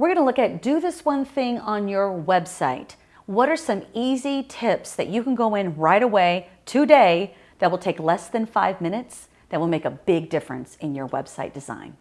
We're gonna look at do this one thing on your website. What are some easy tips that you can go in right away today that will take less than five minutes that will make a big difference in your website design?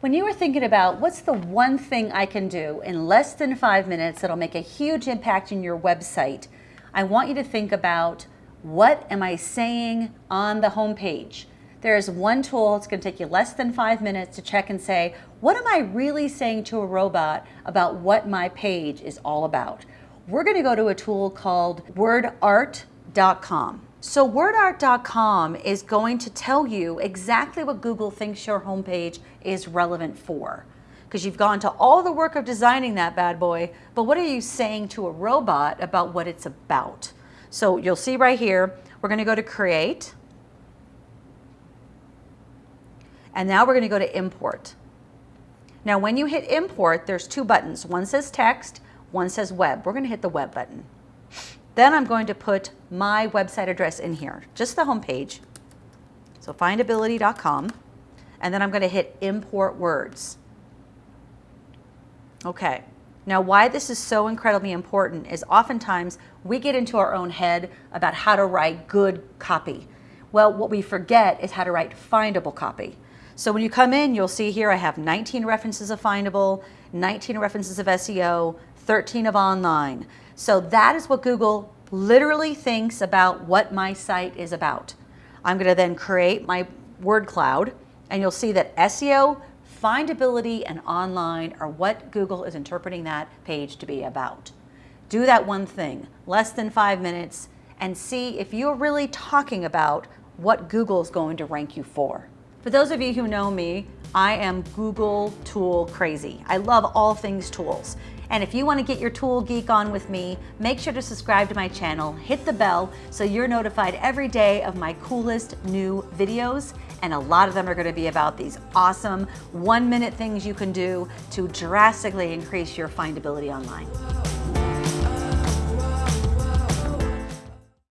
When you were thinking about what's the one thing I can do in less than five minutes that'll make a huge impact in your website, I want you to think about what am I saying on the home page? There is one tool, it's going to take you less than five minutes to check and say, what am I really saying to a robot about what my page is all about? We're going to go to a tool called wordart.com. So wordart.com is going to tell you exactly what Google thinks your homepage is relevant for. Because you've gone to all the work of designing that bad boy, but what are you saying to a robot about what it's about? So you'll see right here, we're gonna go to create. And now we're gonna go to import. Now when you hit import, there's two buttons. One says text, one says web. We're gonna hit the web button. Then I'm going to put my website address in here, just the home page. So findability.com. And then I'm going to hit import words. Okay. Now why this is so incredibly important is oftentimes we get into our own head about how to write good copy. Well, what we forget is how to write findable copy. So when you come in, you'll see here I have 19 references of findable, 19 references of SEO, 13 of online. So that is what Google literally thinks about what my site is about. I'm going to then create my word cloud and you'll see that SEO, findability, and online are what Google is interpreting that page to be about. Do that one thing, less than five minutes, and see if you're really talking about what Google is going to rank you for. For those of you who know me, I am Google tool crazy. I love all things tools. And if you want to get your tool geek on with me, make sure to subscribe to my channel, hit the bell so you're notified every day of my coolest new videos. And a lot of them are going to be about these awesome one minute things you can do to drastically increase your findability online.